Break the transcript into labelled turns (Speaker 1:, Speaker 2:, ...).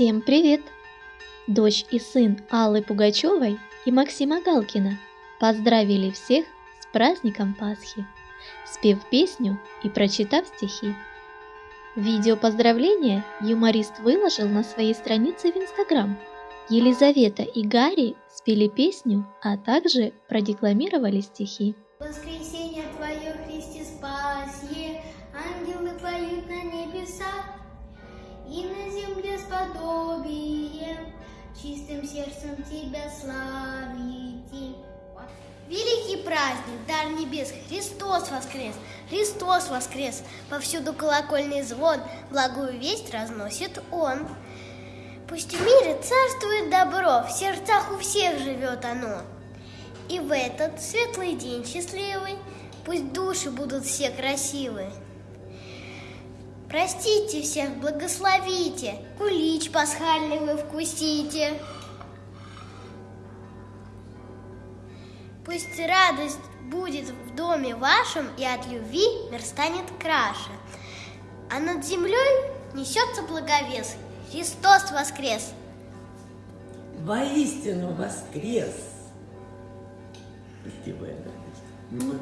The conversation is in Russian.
Speaker 1: Всем привет! Дочь и сын Аллы Пугачевой и Максима Галкина поздравили всех с праздником Пасхи, спев песню и прочитав стихи. Видео поздравления юморист выложил на своей странице в Инстаграм. Елизавета и Гарри спели песню, а также продекламировали стихи.
Speaker 2: Воскресенье Твое, Христе, спасье, ангелы поют на небесах, подобием, чистым сердцем Тебя славите. Великий праздник, дар небес, Христос воскрес, Христос воскрес, повсюду колокольный звон, благую весть разносит Он. Пусть в мире царствует добро, в сердцах у всех живет оно. И в этот светлый день счастливый Пусть души будут все красивы. Простите всех, благословите, Кулич пасхальный вы вкусите. Пусть радость будет в доме вашем, И от любви мир станет краше. А над землей несется благовес, Христос воскрес!
Speaker 3: Воистину воскрес! Спасибо.
Speaker 2: М.